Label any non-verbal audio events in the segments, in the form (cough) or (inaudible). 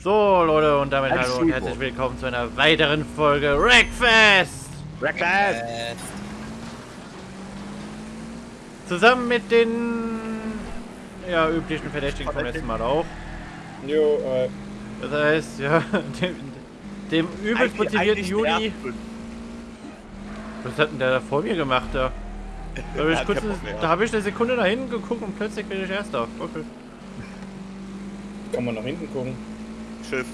So, Leute, und damit hallo und herzlich willkommen zu einer weiteren Folge Wreckfest! Breakfast! Äh, Zusammen mit den ja, üblichen Verdächtigen vom letzten Mal auch. Jo, äh, Das heißt, ja, (laughs) dem, dem übelst motivierten Juli. Was hat denn der da vor mir gemacht da? Da habe (laughs) ich, kurz, da hab ich eine Sekunde nach hinten geguckt und plötzlich bin ich erster. Okay. kann man nach hinten gucken. Schiff.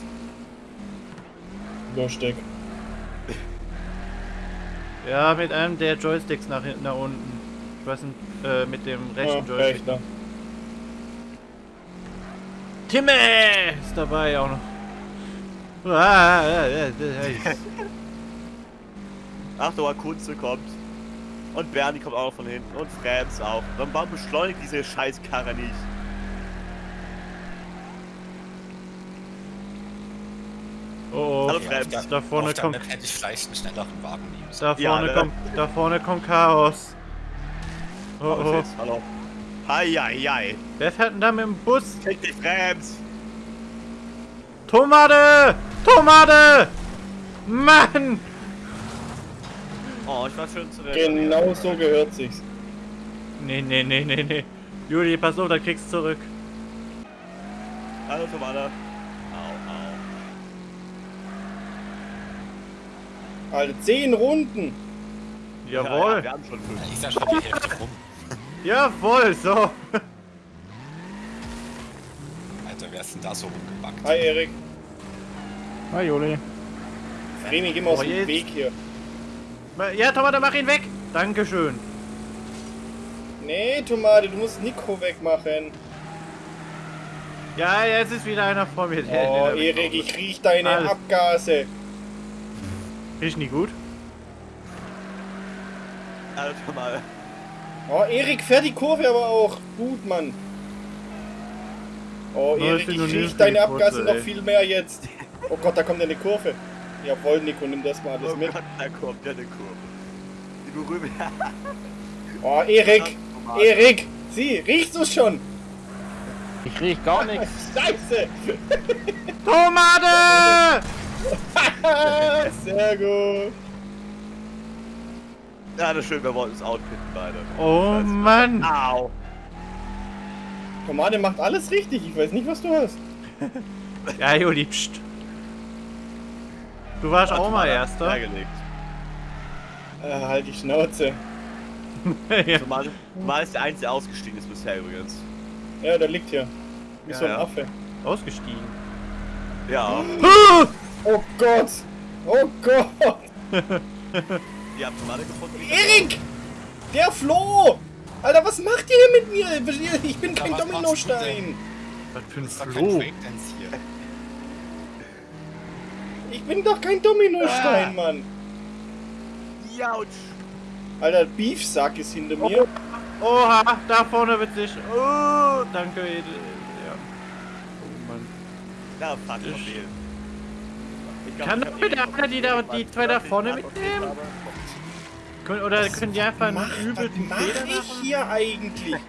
Lustig. Ja, mit einem der Joysticks nach hinten, nach unten. Ich weiß nicht, äh, mit dem rechten Ja, Joystick. rechter. Timme ist dabei auch noch. Ah, ja, ja, ja, ja. Achtung, Kunze kommt. Und Bernie kommt auch noch von hinten. Und Franz auch. Dann warum beschleunigt diese Scheißkarre nicht? Oh, Hallo, oh. Auf der, Da vorne kommt- hätte ich vielleicht einen schnelleren Wagen nehmen. Da Ja, vorne ne? kommt, da vorne kommt Chaos. Oh, Oh, Hallo. Hi, hi, hi. Wer fährt denn da mit dem Bus? Krieg dich, Franz. Tomate! Tomate! Mann! Oh, ich war schön zurecht. Genau so gehört sich's. Nee, nee, nee, nee, nee. Juli, pass auf, da kriegst du zurück. Hallo, Tomate. Au, Alter, zehn Runden! Jawohl. Ja, ja, wir haben schon fünf. Ist ja schon die Hälfte rum. Jawohl, so. Alter, wer ist denn da so rumgebackt? Hi Erik. Hi, Juli. Remi, geh mal aus dem. Weg hier. Ja, Tomate, mach ihn weg. Dankeschön. Nee, Tomate, du musst Nico wegmachen. Ja, jetzt ist wieder einer vor mir. der- Oh, (laughs) Erik, ich riech deine Alles. Abgase. Riecht nie gut. Hallo, Tomate. Oh, Erik fährt die Kurve aber auch. Gut, Mann. Oh, ich Erik, ich noch nie riech so deine Abgase noch viel mehr jetzt. Oh Gott, da kommt eine Kurve. Jawohl, Nico, nimm das mal alles Oh mit. Gott, da kommt ja eine Kurve. Die berühmte. (laughs) Oh, Erik. Erik, sieh, riechst du schon? Ich riech gar (laughs) nichts. Scheiße! Tomate! (laughs) (laughs) Sehr gut. Ja, das ist schön, wir wollten uns outpitten beide. Oh Mann. Au. Tomate macht alles richtig. Ich weiß nicht, was du hast. (laughs) Ja, Juli, pst. Du warst auch mal Erster. Hergelegt. Äh, halt die Schnauze. (laughs) ja. Tomate Tomate ist der Einzige, der ausgestiegen ist bisher übrigens. Ja, der liegt hier. Wie Ja, so ein ja. Affe. Ausgestiegen. Ja. Oh Gott! Oh Gott! Ihr habt Tomate gefunden. Erik! Der Flo! Alter, was macht ihr hier mit mir? Ich bin kein Dominostein. Was für ein Ist doch kein Flo. Ich bin doch kein Dominostein, Mann. Jautsch. Alter, Beefsack ist hinter mir. Oha, da vorne wird sich. Oh, danke. Edel. Ja. Oh Mann. Na, fuck. Ich glaub, Kann doch hab bitte einer die da- die zwei da vorne mitnehmen? Können, oder können die einfach einen Mach, was übelsten mach Fehler ich machen? hier eigentlich? (laughs)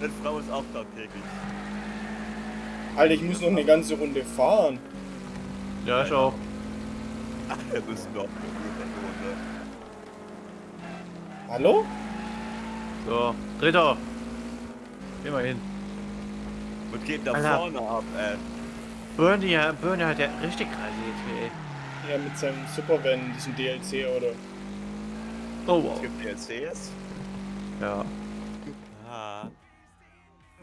Deine Frau ist auch tagtäglich. Alter, ich muss noch eine ganze Runde fahren. Ja, ich auch. Wir müssen doch eine Runde. Hallo? So, dritter. Geh mal hin. Und geht da Alter. vorne ab, ey. Bernie, ja, Bernie hat ja richtig rasiert ey. Ja, mit seinem Supervan, diesem DLC oder. Oh, Es wow. gibt DLCs. Ja. Ah.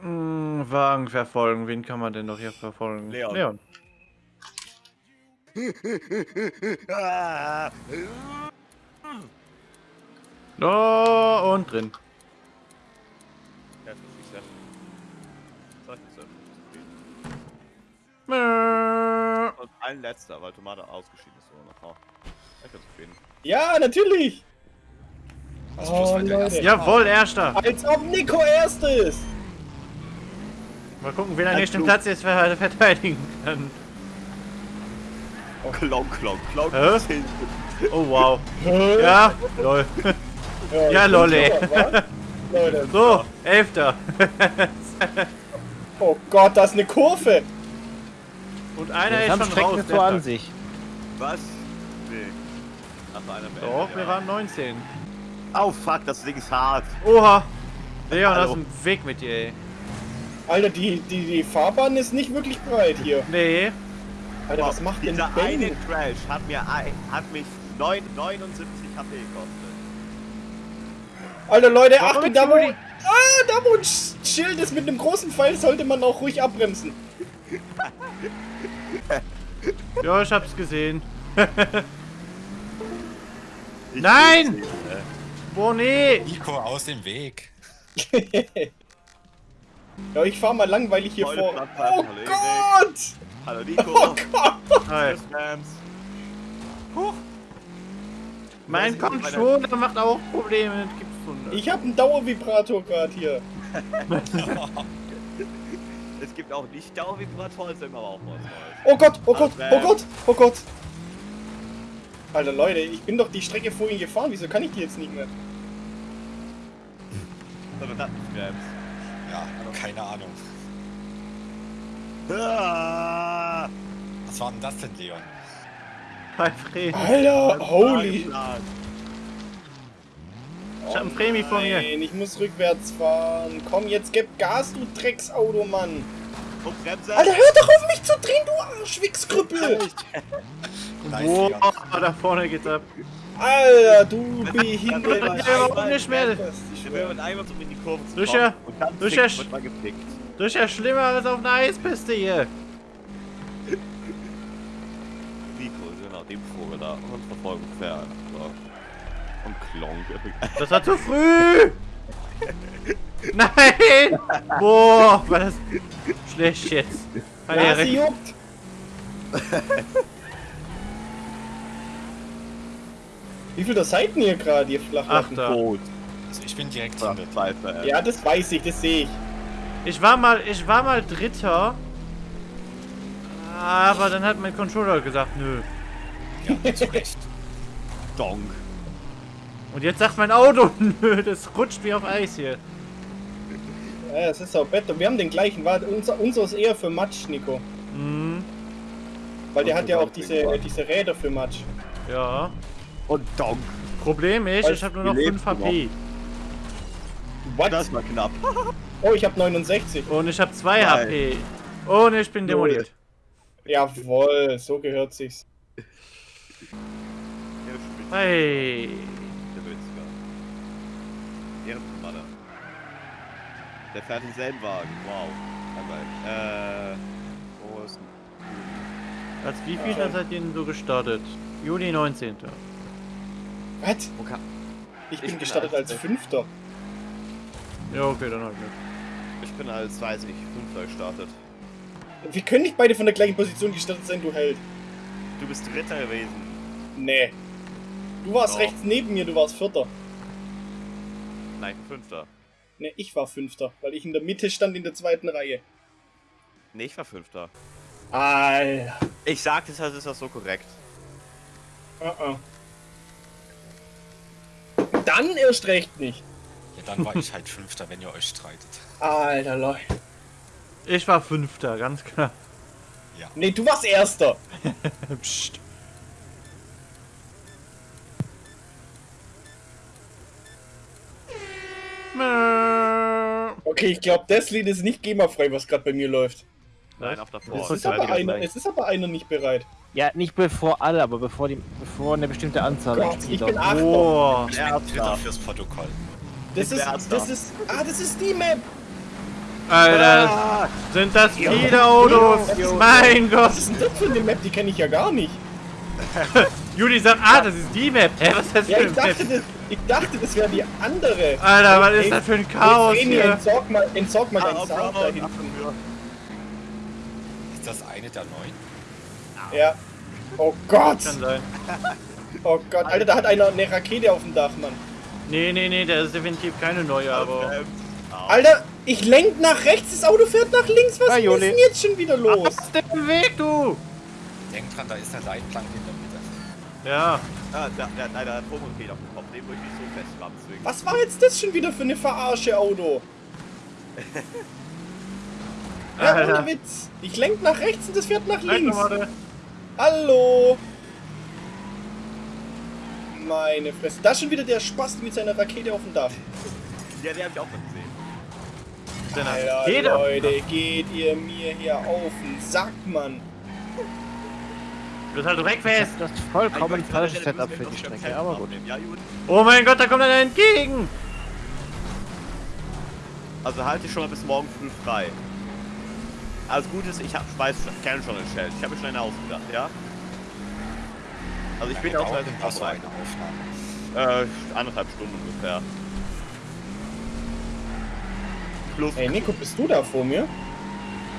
Hm, Wagen verfolgen. Wen kann man denn noch hier verfolgen? Leon. Leon. (laughs) ah. Oh, und drin. Ja, das ist ja. Das ist ja. Mäh. Und ein letzter, weil Tomate ausgeschieden ist. Oder noch. Ich bin zufrieden. Ja, natürlich! Also Oh, Leute. Jawohl, erster. Als ob Nico erst ist! Mal gucken, wen er Ein nicht den. Platz jetzt ver verteidigen kann. Klonk, klonk, klonk. Hä? bis hin. Oh, wow. Ja, lol. Ja, ich lol, ey. So, elfter. (laughs) Oh Gott, da ist eine Kurve! Und einer Das ist schon Strecken raus. so an sich. Was? Nee. Ach, einer Tag. beendet, Doch, wir ja. waren 19. Oh fuck, das Ding ist hart. Oha! Leon, Hallo. aus dem Weg mit dir, ey. Alter, die, die, die Fahrbahn ist nicht wirklich breit hier. Nee. Alter, was macht denn Dieser eine Crash hat mir ein, hat mich 9, 79 HP gekostet. Alter, Leute, Warum Achtung, da wo... Ah, da wo ein Sch- Schild ist mit einem großen Pfeil, sollte man auch ruhig abbremsen. (laughs) Ja, ich hab's gesehen. (laughs) Ich Nein! Boah, nee! Nico, aus dem Weg. (laughs) Ja, ich fahr mal langweilig hier Volle vor. Oh Kollege. Gott! Hallo Oh Nico. Gott! Hi. Rams. Mein Controller macht auch Probleme. Das gibt's Ich hab einen Dauervibrator gerade hier. Es gibt auch nicht Dauervibratoren, es ist immer auch was Neues. Oh Gott, oh Gott, oh Gott, oh Gott. Alter, Leute, ich bin doch die Strecke vorhin gefahren. Wieso kann ich die jetzt nicht mehr? Aber das. Ja, keine Ahnung. Ah, Was war denn das denn, Leon? Alter, holy. Ich hab einen Prämie von mir. Nein, ich muss rückwärts fahren. Komm, jetzt gib Gas, du Drecksauto, Mann. Bremse. Alter, hör doch auf mich zu drehen, du Arschwichskrüppel. Boah, da vorne geht's ab. Alter, du behindert. Mehr? Wir werden einmal so in die Kurve zu. Das ist ja schlimmer als auf einer Eispiste hier. Nico, genau, dem Vogel da. Und verfolgen fern. Und Klonk. Das war zu früh! (laughs) Nein! Boah, war das schlecht jetzt. Nase recht. juckt. (laughs) Wie viel der Seiten hier gerade, ihr? Achter. Tot. Also ich bin direkt. Zweifel. Ja, das weiß ich, das sehe ich. Ich war mal, ich war mal Dritter. Aber dann hat mein Controller gesagt, nö. Ja, zu Recht. Donk. Und jetzt sagt mein Auto, (laughs) nö, das rutscht wie auf Eis hier. Ja, das ist auch Better. Wir haben den gleichen. Warte, unser, unser ist eher für Matsch, Nico. Hm, Weil der Und hat ja auch diese, weiter. diese Räder für Matsch. ja. Und Donk. Problem ist, ich habe nur noch Wie 5 lebst du HP. What? Das war knapp. (laughs) Oh, ich habe 69. Und ich habe 2 Nein. HP. Und ich bin demoliert. Jawohl, so gehört sich's. Hey. Ehrenmann. Der fährt denselben Wagen. Wow. Aber, äh. Wo ist denn? Als wie viel seid ihr denn so gestartet? Juli 19. Was? Wo kann. Ich Ich bin bin gestartet als- als Fünfter. Ja, okay, dann halt nicht. Ich bin als, weiß ich, Fünfter gestartet. Wir können nicht beide von der gleichen Position gestartet sein, du Held. Du bist Dritter gewesen. Nee. Du warst Doch. rechts neben mir, du warst Vierter. Nein, Fünfter. Nee, ich war Fünfter, weil ich in der Mitte stand in der zweiten Reihe. Nee, ich war Fünfter. Alter. Ich sag, deshalb ist das so korrekt. Uh -uh. Dann erst recht nicht. Ja, dann war ich halt Fünfter, wenn ihr euch streitet. Alter, Leute. Ich war Fünfter, ganz klar. Nee, du warst Erster. (laughs) Psst. Okay, ich glaube, das Lied ist nicht GEMA-frei, was gerade bei mir läuft. Nein, auf davor. Es Oh, ist, aber einer, es ist aber einer nicht bereit. Ja, nicht bevor alle, aber bevor die, bevor eine bestimmte Anzahl an Gott, ich Spielern. bin Achter. Boah. Ich bin. Dritter fürs Protokoll. Das Ich ist, das ist, ah, das ist die Map. Alter, Ah, sind das viele Autos? Mein Gott. Was ist denn das für eine Map? Die kenne ich ja gar nicht. (laughs) Juli sagt, ah, das ist die Map. Hä, was ist das für Ja, eine ich Map? Ich dachte, das wäre die andere. Alter, was ist das für ein Chaos Ey, Vreni, hier? entsorg mal, entsorg mal ah, deinen Sound da hinten. Ist das eine der neun? Ja. Oh Gott. Kann sein. Oh Gott. Alter, da hat einer eine Rakete auf dem Dach, Mann. Nee, nee, nee, der ist definitiv keine neue, aber... Alter, ich lenk nach rechts, das Auto fährt nach links. Was Ja, ist denn jetzt schon wieder los? Was ist denn Weg, du? Denk dran, da ist eine Leitplanke in der Mitte. Ja, Ah, da, da, da, da, Atomrakete auf dem Kopf, den würde ich nicht so fest ranzwingen. Was war jetzt das schon wieder für eine Verarsche Auto? (laughs) Ja, Alter. ohne Witz. Ich lenk nach rechts und das fährt nach links. Hallo. Meine Fresse. Da ist schon wieder der Spast mit seiner Rakete auf dem Dach. Ja, der hab ich auch mal gesehen. Alter, Jeder. Leute, geht ihr mir hier auf den Sack, Mann. Du bist halt wegfest. Das ist vollkommen falsches Setup für die Strecke, aber gut. Ja. Oh mein Gott, da kommt einer entgegen. Also halte ich schon mal bis morgen früh frei. Also gut ist, ich hab, weiß, ich kenne schon ein Schild. Ich habe mir schon eine ausgedacht, ja? Also ich bin Wie auch so vorbereitet. eine Aufnahme? Äh, anderthalb Stunden ungefähr. Plus, Hey, Nico, bist du da vor mir?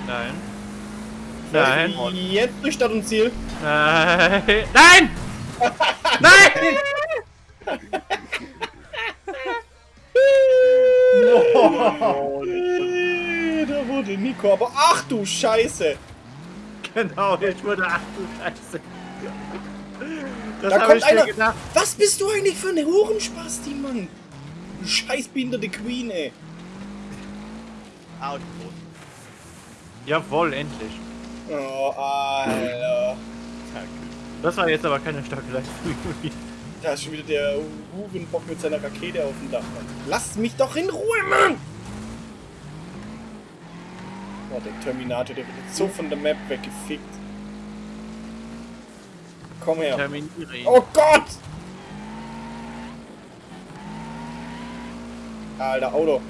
Nein. Nein. Jetzt durch Stadt und Ziel. Nein. Nein! (laughs) Nein! Äh, Da wurde Nico, aber ach du Scheiße. Genau, ich wurde ach du Scheiße. Das Da hab kommt einer. gedacht. Was bist du eigentlich für eine Hurenspasti, Mann? Du scheißbehinderte Queen, ey. tot. Jawohl, endlich. Oh, Alter. Danke. Das war jetzt aber keine starke Leistung. Da ist schon wieder der Hurenbock mit seiner Rakete auf dem Dach, Mann. Lass mich doch in Ruhe, Mann! Oh, der Terminator, der wird jetzt so von der Map weggefickt. Komm her. Terminiere ihn. Oh Gott! Alter, Auto.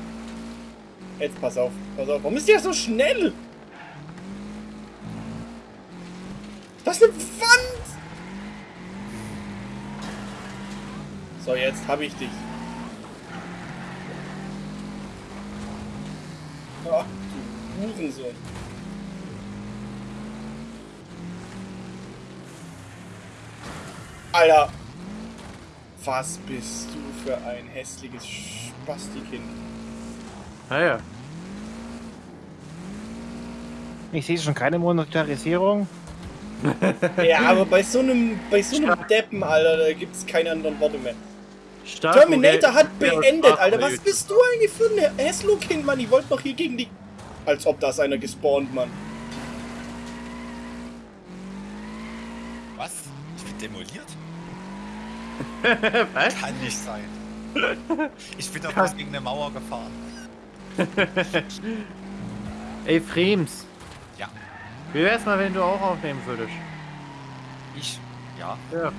Jetzt pass auf, pass auf. Warum ist der so schnell? Ist eine Wand! So, jetzt hab ich dich. Ach, du Hurensohn. Alter! Was bist du für ein hässliches Spastikind? Naja. Ich sehe schon keine Monetarisierung. (laughs) Ja, aber bei so einem, bei so einem Deppen, Alter, da gibt's keine anderen Worte mehr. Stark Terminator hat Ja, beendet, Alter. Was bist du eigentlich für ein Hesslo-Kind, Mann? Ich wollte doch hier gegen die... Als ob da ist einer gespawnt, Mann. Was? Ich bin demoliert? (laughs) Was? Kann nicht sein. (laughs) Ich bin doch bloß gegen eine Mauer gefahren. Ey, Frems. Wie wär's mal, wenn du auch aufnehmen würdest? ich. Ja, Ja.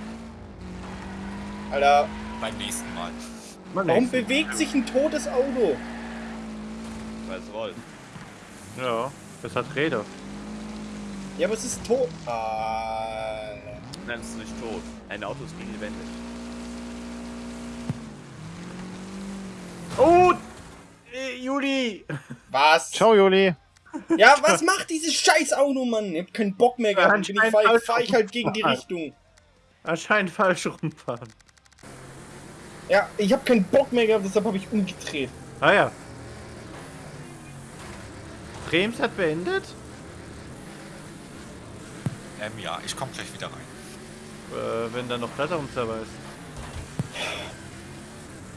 Alter, beim nächsten Mal. Mal warum bewegt sich ein totes Auto? Weil es rollt. Ja, das hat Räder. Ja, aber es ist tot. Alter. Nein, es ist nicht tot. Ein Auto ist nie lebendig. Oh! Äh, Juli! Was? Ciao, Juli. Ja, was macht dieses scheiß Auto, Mann? Ich hab keinen Bock mehr gehabt. Bin ich Anscheinend fahr, falsch fahr ich halt gegen die rumfahren. Richtung. Anscheinend falsch rumfahren. Ja, ich hab keinen Bock mehr gehabt, deshalb habe ich umgedreht. Ah ja. Frems hat beendet? Ähm, ja, ich komme gleich wieder rein. Äh, wenn da noch Platter am Server ist.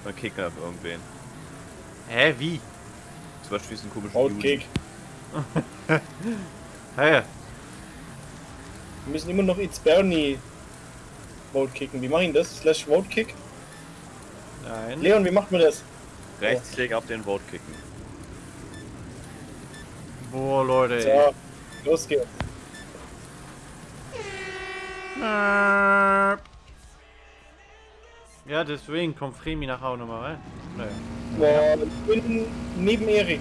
Dann kicken auf irgendwen. Hä, wie? Zum Beispiel diesen komischen Roadkick. Ah (laughs) ja. Wir müssen immer noch It's Bernie Vote kicken. Wie mache ich denn das? Slash Vote Kick? Nein. Leon, wie macht man das? Rechtsklick auf den Vote kicken. Boah, Leute, ey. So, los geht's. Ja, deswegen kommt Fremi nachher auch nochmal rein. Naja. Boah, ich bin neben Erik.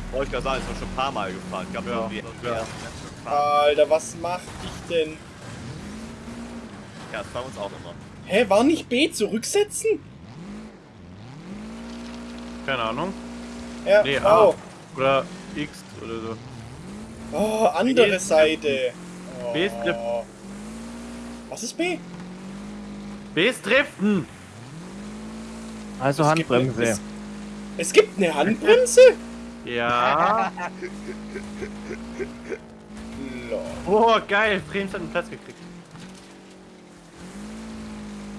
Wollte ich gerade sagen, ist doch schon ein paar Mal gefahren. Ich glaube, Ja, die, ja. ja. Alter, was mach ich denn? ja, das fahren wir uns auch immer. Hä, war nicht B zurücksetzen? Keine Ahnung. Ja, Nee, oh. Oder X oder so. oh, andere Seite. B ist Drift. Was ist B? B ist Driften. Also Es gibt- Handbremse. Es, es gibt eine Handbremse? Ja. (laughs) Oh, geil. Brems hat einen Platz gekriegt.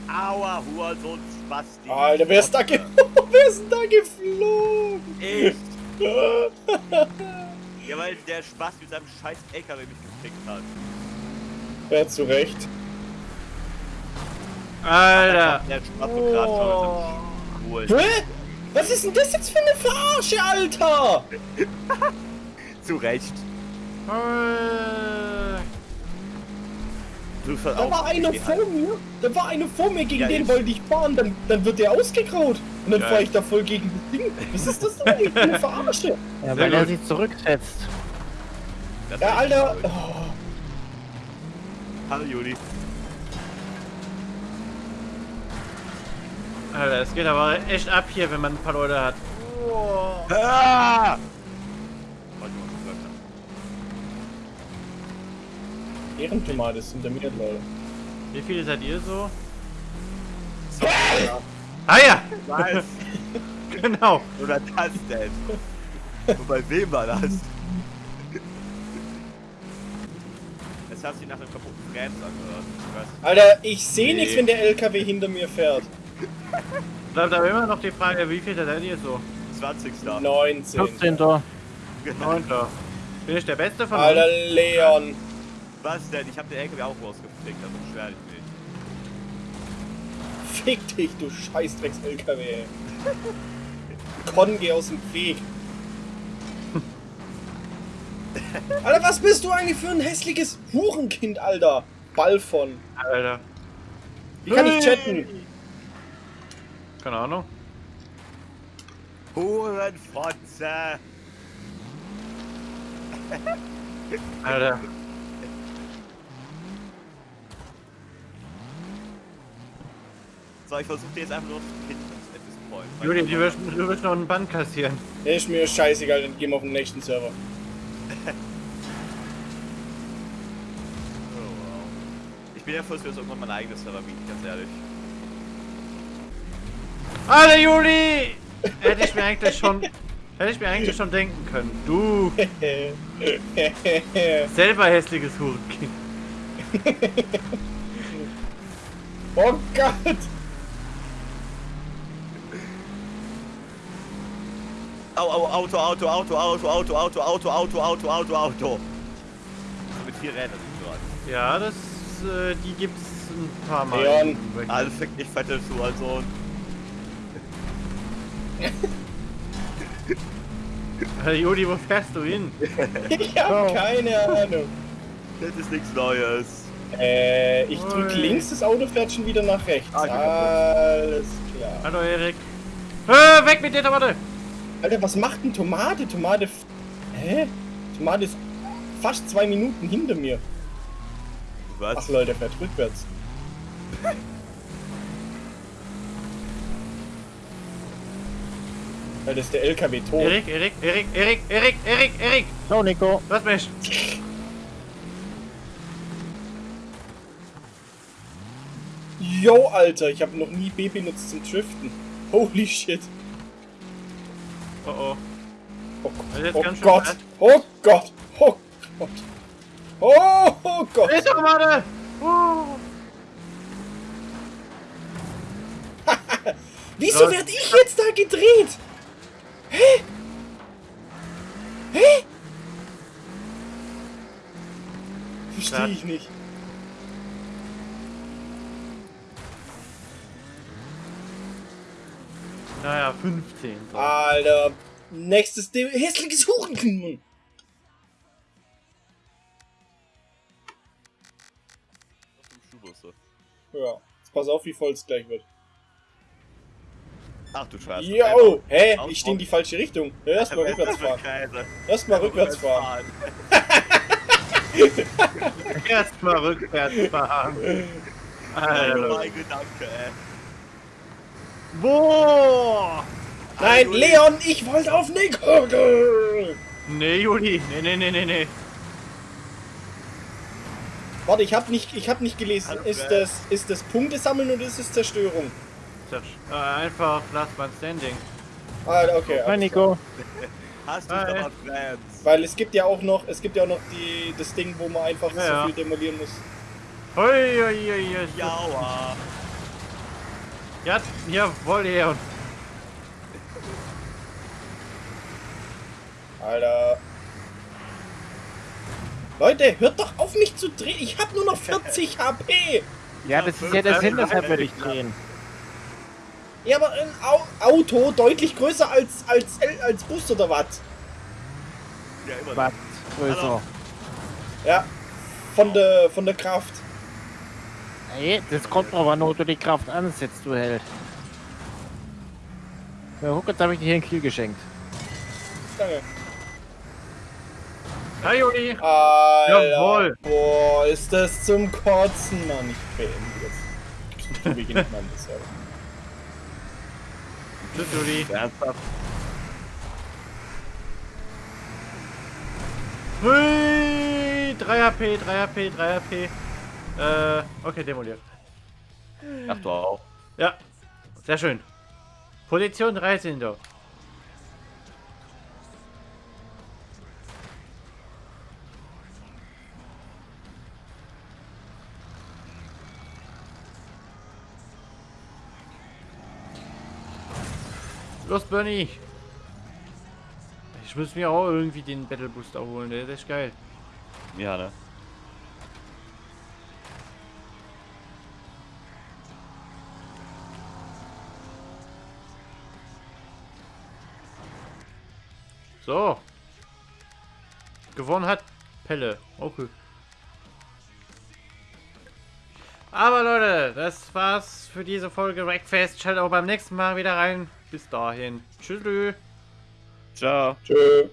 Aua, Hurensohn, Spasti. Alter, wer ist da, ge (laughs) wer ist denn da geflogen? Ich. (laughs) Ja, weil der Spaß mit seinem scheiß LKW mich gekriegt hat. Ja, zu Recht. Alter. Der Spaß gerade schon cool. Hä? Was ist denn das jetzt für eine Verarsche, Alter? (laughs) Zu Recht. Äh, Du Da war einer vor mir. Da war einer vor mir, gegen Ja, den ich- wollte ich fahren, dann, dann wird der ausgegraut. Und dann Geil. fahre ich da voll gegen das Ding. Was ist das denn eigentlich für eine Verarsche? Ja, weil er sich zurücksetzt. Ja, Alter. Oh. Hallo Juli. Alter, es geht aber echt ab hier, wenn man ein paar Leute hat. Ah! Läuft da? Ehrentomate sind der mir, Leute. Wie viele seid ihr so? So, ja. Ah ja, Was? (laughs) genau. Oder das denn? Und bei wem war das? Es hat sich nach einem kaputten Bremse angehört. Alter, ich sehe Nee. nichts, wenn der LKW hinter mir fährt. Bleibt aber immer noch die Frage, wie viel seid ihr so? 20. 19. 14. Genau. Neunter. Bin ich der Beste von Alter, uns? Leon. Was denn? Ich hab den LKW auch rausgeflickt, also beschwer dich nicht. Fick dich, du Scheißdrecks-LKW. ey. Con, geh aus dem Weg. Alter, was bist du eigentlich für ein hässliches Hurenkind, Alter? Ball von. Alter. Wie kann ich chatten? Keine Ahnung. Hurenfotze! Alter. So, ich versuche dir jetzt einfach nur zu at this point. Juli, du wirst, du wirst noch einen Band kassieren. Ist mir scheißegal, dann gehen wir auf den nächsten Server. (laughs) Oh. Ich bin ja froh, dass wir uns irgendwann mein eigenes Server bieten, ganz ehrlich. Alter, Juli! Hätte ich mir eigentlich schon... Hätte ich mir eigentlich schon denken können. Du, selber hässliches Hurenkind. oh Gott! Au, au, Auto, Auto, Auto, Auto, Auto, Auto, Auto, Auto, Auto, Auto, Auto. Mit vier Rädern sind dran. Ja, das... Äh, die gibt's ein paar Mal. Leon. im Wreck. Alle fick dich fette zu, also. (laughs) Alter, Juli, wo fährst du hin? Ich hab keine Ahnung. Das ist nichts Neues. Äh, ich drück links, das Auto fährt schon wieder nach rechts. Ah, Alles klar. Hallo, Erik. Äh, weg mit der Tomate! Alter, was macht denn Tomate? Tomate. f- Hä? Tomate ist fast zwei Minuten hinter mir. Was? Ach Leute, fährt rückwärts. Weil das ist der LKW tot. Erik, Erik, Erik, Erik, Erik, Erik, Erik! So, Nico. Lass mich! Yo, Alter, ich habe noch nie B benutzt zum Driften. Holy shit. Oh oh. Oh, Das ist jetzt oh Gott. fett. Oh Gott. Oh Gott. Oh, oh Gott. Ist Tomate! Uh. (laughs) Wieso Los. werd ich jetzt da gedreht? Hä? Hä? Verstehe ich nicht. Naja, 15. So. Alter. Nächstes De hässliches Hurenkind. Ja. Jetzt pass auf, wie voll es gleich wird. Ach du Scheiße. Yo! Hä? Ich stehe in die falsche Richtung. Erstmal (laughs) rückwärts fahren. Erstmal rückwärts fahren. Erstmal rückwärts fahren. Alter, mein Gedanke, ey. Boah! Nein, Juli. Leon, ich wollte auf Nick. Nee, Juli. Nee, nee, nee, nee, nee. Warte, ich habe nicht, ich hab nicht gelesen. Hallo, Ist das, ist das Punkte sammeln oder ist es Zerstörung? Zersch- Äh, einfach Last Man Standing. Ah, okay. Hi Nico. (laughs) Hast du aber klar. Weil es gibt ja auch noch, es gibt ja auch noch die, das Ding, wo man einfach Ja, ja. so viel demolieren muss. Hui, hui, hui, hui. Jaua. Ja, jawohl, Leon. Alter. Leute, hört doch auf mich zu drehen. Ich habe nur noch 40 HP. Ja, das ist ja der Sinn, deshalb würde ich drehen. Ja, aber ein Au Auto deutlich größer als, als, als Bus oder was? Ja, immer noch. Was größer. Ja. Von der, von der Kraft. Hey, das kommt an, wo du die Kraft ansetzt, du Held. Ja, guck, jetzt habe ich dir hier einen Kill geschenkt. Danke. Hi, Juli. Alter. Jawohl. Boah, ist das zum Kotzen. Mann, ich beende jetzt. Ich mich nicht mal das, ja. Tschüss, Juli. Ernsthaft? Hui, 3 HP, 3 HP, 3 HP. Äh, okay, demoliert. Ach du auch. Ja, sehr schön. Position 13 doch. Los, Bernie! Ich muss mir auch irgendwie den Battle Booster holen, der ist echt geil. Ja, ne? So. Gewonnen hat Pelle. Okay. Aber Leute, das war's für diese Folge Wreckfest. Schaltet auch beim nächsten Mal wieder rein. Bis dahin. Tschüss. Ciao. Tschö.